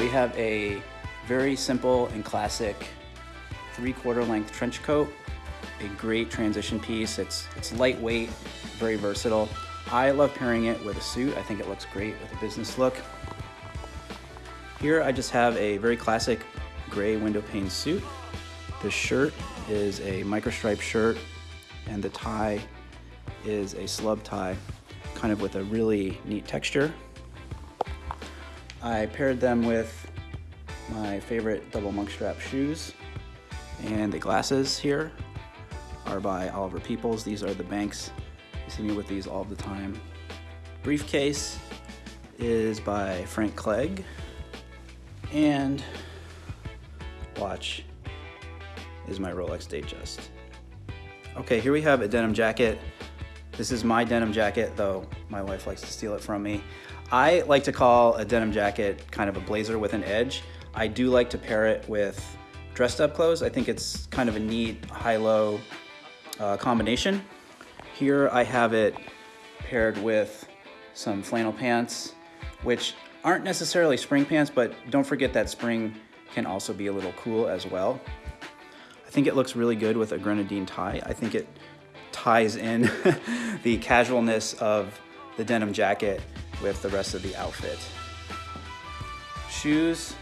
have a very simple and classic three quarter length trench coat, a great transition piece. It's, it's lightweight, very versatile. I love pairing it with a suit. I think it looks great with a business look. Here I just have a very classic gray window pane suit. The shirt is a microstripe shirt and the tie is a slub tie, kind of with a really neat texture. I paired them with my favorite double monk strap shoes and the glasses here are by Oliver Peoples. These are the Banks. You see me with these all the time. Briefcase is by Frank Clegg and watch is my Rolex Datejust. Okay, here we have a denim jacket. This is my denim jacket, though my wife likes to steal it from me. I like to call a denim jacket kind of a blazer with an edge. I do like to pair it with dressed up clothes. I think it's kind of a neat high-low uh, combination. Here I have it paired with some flannel pants, which aren't necessarily spring pants, but don't forget that spring can also be a little cool as well. I think it looks really good with a grenadine tie. I think it ties in the casualness of the denim jacket with the rest of the outfit. Shoes,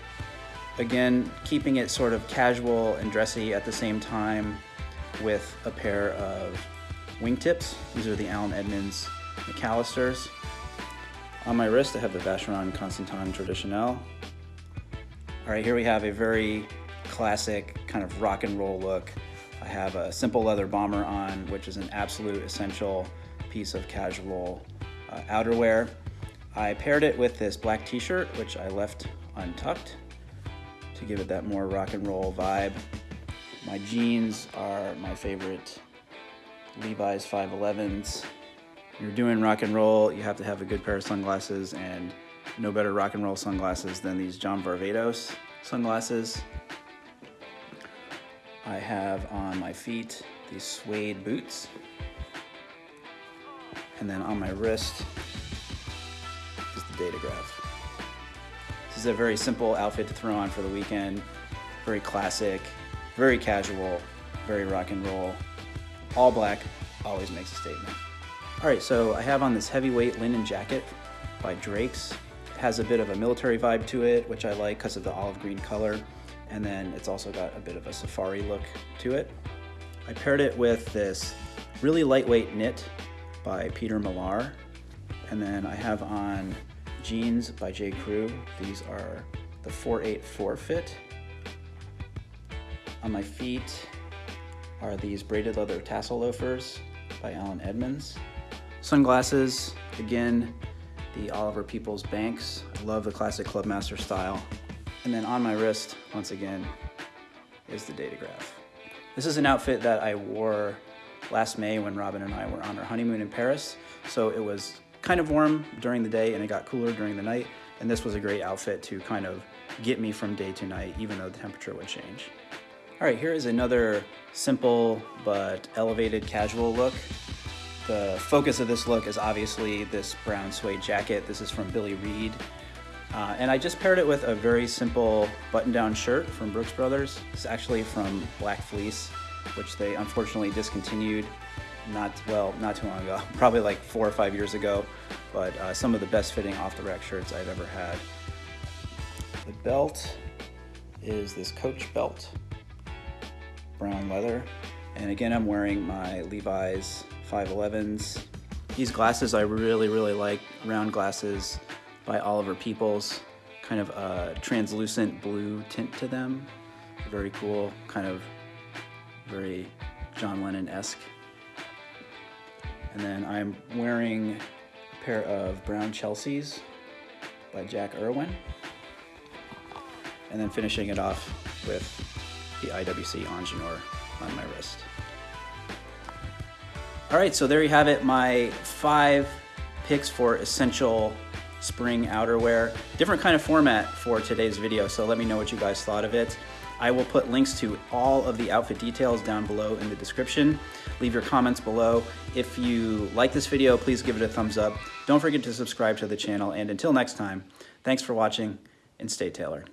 again, keeping it sort of casual and dressy at the same time with a pair of wingtips. These are the Allen Edmonds McAllisters. On my wrist, I have the Vacheron Constantin Traditionnel. All right, here we have a very classic kind of rock and roll look. Have a simple leather bomber on, which is an absolute essential piece of casual uh, outerwear. I paired it with this black t-shirt, which I left untucked to give it that more rock and roll vibe. My jeans are my favorite Levi's 511s. You're doing rock and roll, you have to have a good pair of sunglasses and no better rock and roll sunglasses than these John Varvatos sunglasses. I have on my feet these suede boots. And then on my wrist is the Datograph. This is a very simple outfit to throw on for the weekend. Very classic, very casual, very rock and roll. All black always makes a statement. All right, so I have on this heavyweight linen jacket by Drake's. It has a bit of a military vibe to it, which I like because of the olive green color. And then it's also got a bit of a safari look to it. I paired it with this really lightweight knit by Peter Millar. And then I have on jeans by J. Crew. These are the 484 fit. On my feet are these braided leather tassel loafers by Allen Edmonds. Sunglasses, again, the Oliver Peoples Banks. I love the classic Clubmaster style. And then on my wrist, once again, is the Datograph. This is an outfit that I wore last May when Robin and I were on our honeymoon in Paris. So it was kind of warm during the day and it got cooler during the night. And this was a great outfit to kind of get me from day to night, even though the temperature would change. All right, here is another simple but elevated casual look. The focus of this look is obviously this brown suede jacket. This is from Billy Reid. Uh, and I just paired it with a very simple button-down shirt from Brooks Brothers. It's actually from Black Fleece, which they unfortunately discontinued not, well, not too long ago, probably like four or five years ago, but uh, some of the best fitting off-the-rack shirts I've ever had. The belt is this Coach belt, brown leather. And again, I'm wearing my Levi's 511s. These glasses I really, really like, round glasses by Oliver Peoples. Kind of a translucent blue tint to them. Very cool, kind of very John Lennon-esque. And then I'm wearing a pair of brown Chelseas by Jack Erwin. And then finishing it off with the IWC Ingenieur on my wrist. All right, so there you have it, my five picks for essential spring outerwear. Different kind of format for today's video, so let me know what you guys thought of it. I will put links to all of the outfit details down below in the description. Leave your comments below. If you like this video, please give it a thumbs up. Don't forget to subscribe to the channel, and until next time, thanks for watching and stay tailored.